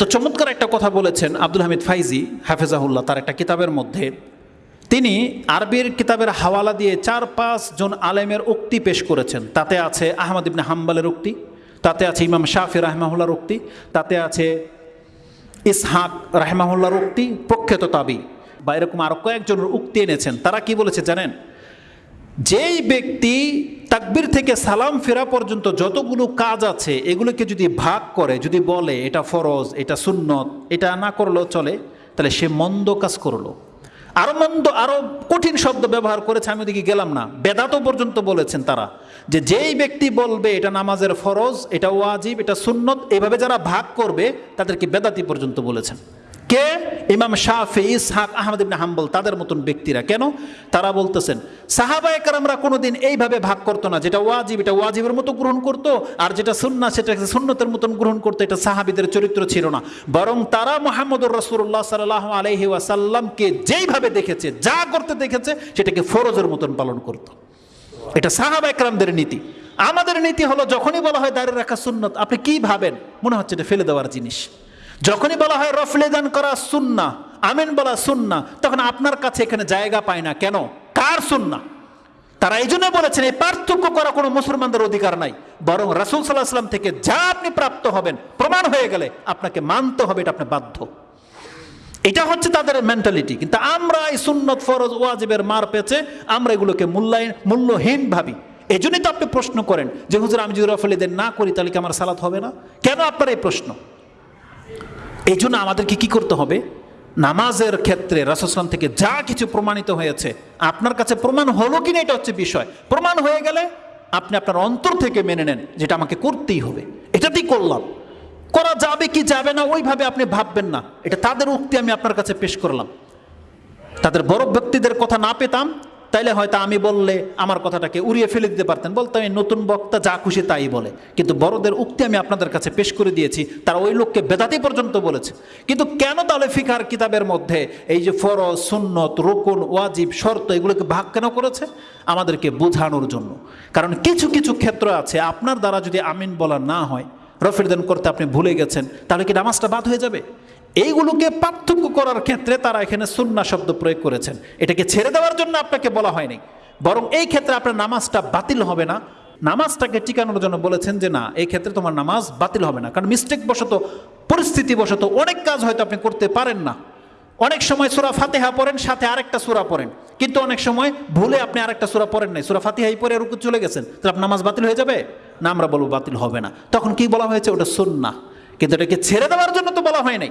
তো চমৎকার একটা কথা বলেছেন আব্দুল হামিদ ফাইজি, হাফেজাহুল্লাহ, তার একটা কিতাবের মধ্যে। তিনি আরবির কিতাবের হাওয়ালা দিয়ে চার পাঁচ জন আলেমের উক্তি পেশ করেছেন। তাতে আছে আহমদ ইবনে হাম্বালের উক্তি, তাতে আছে ইমাম শাফি রাহমাহুল্লার উক্তি, তাতে আছে ইসহাক রাহমাহুল্লার উক্তি, প্রখ্যাত তাবি। বা এরকম আরও কয়েকজনের উক্তি এনেছেন। তারা কি বলেছে জানেন? যেই ব্যক্তি তাকবির থেকে সালাম ফেরা পর্যন্ত যতগুলো কাজ আছে, এগুলোকে যদি ভাগ করে, যদি বলে এটা ফরজ, এটা সুন্নত, এটা না করলেও চলে, তাহলে সে মন্দ কাজ করল। আরও মন্দ, আরও কঠিন শব্দ ব্যবহার করেছে, আমি ওদিকে গেলাম না। বেদাতও পর্যন্ত বলেছেন তারা যে যেই ব্যক্তি বলবে এটা নামাজের ফরজ, এটা ওয়াজিব, এটা সুন্নত, এভাবে যারা ভাগ করবে, তাদেরকে বেদাতি পর্যন্ত বলেছেন। কে? ইমাম শাফি, ইসহাক, আহমদ ইবনে হাম্বল, তাদের মতন ব্যক্তিরা। কেন? তারা বলতেছেন সাহাবা একরামরা কোনোদিন এইভাবে ভাগ করতো না। যেটা ওয়াজিব, এটা ওয়াজিবের মতো গ্রহণ করতো, আর যেটা সুন্না সেটা সুন্নতের মতন গ্রহণ করতো। এটা সাহাবিদের চরিত্র ছিল না। বরং তারা মোহাম্মদুর রসুল্লাহ সাল্লাহ আলহি ওয়াসাল্লামকে যেইভাবে দেখেছে, যা করতে দেখেছে, সেটাকে ফরজের মতন পালন করতো। এটা সাহাবা একরামদের নীতি। আমাদের নীতি হলো, যখনই বলা হয় দাঁড়িয়ে রাখা সুন্নত, আপনি কি ভাবেন? মনে হচ্ছে এটা ফেলে দেওয়ার জিনিস। যখনই বলা হয় রফলেদান করা সুন্না, আমেন বলা সুন্না, তখন আপনার কাছে এখানে জায়গা পায় না। কেন? কার সুন্না? তারা এই জন্য বলেছেন, এই পার্থক্য করা কোনো মুসলমানদের অধিকার নাই। বরং রাসুল সাল্লাহ সাল্লাম থেকে যা আপনি প্রাপ্ত হবেন, প্রমাণ হয়ে গেলে আপনাকে মানতে হবে, এটা আপনি বাধ্য। এটা হচ্ছে তাদের মেন্টালিটি কিন্তু আমরা এই সুন্নত ফরজ ওয়াজিবের মার পেছে, আমরা এগুলোকে মূল্যায়ন, মূল্যহীন ভাবি। এই জন্যই তো আপনি প্রশ্ন করেন যে, হুজুর, আমি যদি রফলেদের না করি, তাহলে কি আমার সালাত হবে না? কেন আপনার এই প্রশ্ন? এই জন্য আমাদেরকে কি করতে হবে? নামাজের ক্ষেত্রে রাসুসলাম থেকে যা কিছু প্রমাণিত হয়েছে, আপনার কাছে প্রমাণ হলো কিনা এটা হচ্ছে বিষয়। প্রমাণ হয়ে গেলে আপনি আপনার অন্তর থেকে মেনে নেন যেটা আমাকে করতেই হবে। এটাতেই করলাম। করা যাবে কি যাবে না ওইভাবে আপনি ভাববেন না। এটা তাদের উক্তি আমি আপনার কাছে পেশ করলাম। তাদের বড় ব্যক্তিদের কথা না পেতাম তাইলে হয়তো আমি বললে আমার কথাটাকে উড়িয়ে ফেলে দিতে পারতেন। বলতাম আমি নতুন বক্তা যা খুশি তাই বলে। কিন্তু বড়দের উক্তি আমি আপনাদের কাছে পেশ করে দিয়েছি, তারা ওই লোককে বেদাতি পর্যন্ত বলেছে। কিন্তু কেন তাহলে ফিকার কিতাবের মধ্যে এই যে ফরজ, সুন্নত, রুকুন, ওয়াজিব, শর্ত, এগুলোকে ভাগ কেন করেছে? আমাদেরকে বোঝানোর জন্য। কারণ কিছু কিছু ক্ষেত্র আছে, আপনার দ্বারা যদি আমিন বলা না হয় রফিরদান করতে আপনি ভুলে গেছেন, তাহলে কি নামাজটা বাদ হয়ে যাবে? এইগুলোকে পার্থক্য করার ক্ষেত্রে তারা এখানে সুন্না শব্দ প্রয়োগ করেছেন। এটাকে ছেড়ে দেওয়ার জন্য আপনাকে বলা হয়নি। বরং এই ক্ষেত্রে আপনার নামাজটা বাতিল হবে না। নামাজটাকে টিকানোর জন্য বলেছেন যে, না, এই ক্ষেত্রে তোমার নামাজ বাতিল হবে না। কারণ মিস্টেক বশত পরিস্থিতি বশত অনেক কাজ হয়তো আপনি করতে পারেন না। অনেক সময় সুরা ফাতেহা পড়েন, সাথে আরেকটা সুরা পড়েন। কিন্তু অনেক সময় ভুলে আপনি আরেকটা সুরা পড়েন নাই। সুরা ফাতিহাই পরে রুকু চলে গেছেন। তাহলে আপনার নামাজ বাতিল হয়ে যাবে? না, আমরা বলব বাতিল হবে না। তখন কি বলা হয়েছে? ওটা সুন্না কিন্তু এটাকে ছেড়ে দেওয়ার জন্য তো বলা হয় নাই।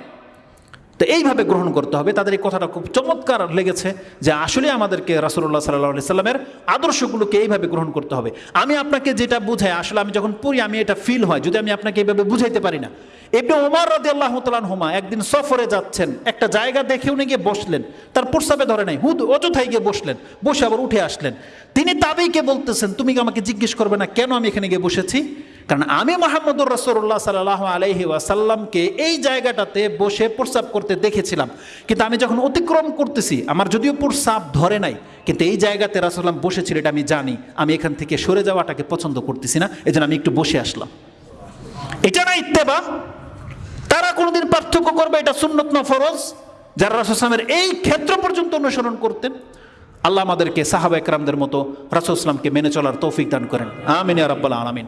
তো এইভাবে গ্রহণ করতে হবে। তাদের এই কথাটা খুব চমৎকার লেগেছে যে আসলে আমাদেরকে রাসুল্লাহ সাল্লাহ সাল্লামের আদর্শগুলোকে এইভাবে গ্রহণ করতে হবে। আমি আপনাকে যেটা বুঝাই, আসলে আমি যখন পড়ি, আমি এটা ফিল হয়। যদি আমি আপনাকে এইভাবে বুঝাইতে পারি না। এমনি ওমার রাদি আল্লাহ হুমা একদিন সফরে যাচ্ছেন। একটা জায়গা দেখে উনি গিয়ে বসলেন। তার প্রস্তাবে ধরে নাই, হুদ অযথায় গিয়ে বসলেন। বসে আবার উঠে আসলেন। তিনি তাবেইকে বলতেছেন, তুমি আমাকে জিজ্ঞেস করবে না কেন আমি এখানে গিয়ে বসেছি? কারণ আমি মোহাম্মদুর রসুল্লাহ সাল্লাহ আলহি ওয়াসাল্লামকে এই জায়গাটাতে বসে প্রস্রাব করতে দেখেছিলাম। কিন্তু আমি যখন অতিক্রম করতেছি, আমার যদিও প্রস্রাব ধরে নাই, কিন্তু এই জায়গাতে রাসুল্লাম বসেছিল, এটা আমি জানি। আমি এখান থেকে সরে যাওয়াটাকে পছন্দ করতেছি না এই আমি একটু বসে আসলাম। এটা না ইত্তেবা। তারা কোনোদিন পার্থক্য করবে, এটা সুন্নত না ফরজ। যারা রাসুসলামের এই ক্ষেত্র পর্যন্ত অনুসরণ করতেন, আল্লাহ আমাদেরকে সাহাবা একরামদের মতো রাসুসলামকে মেনে চলার তৌফিক দান করেন। আমিন রাব্বাল আলমিন।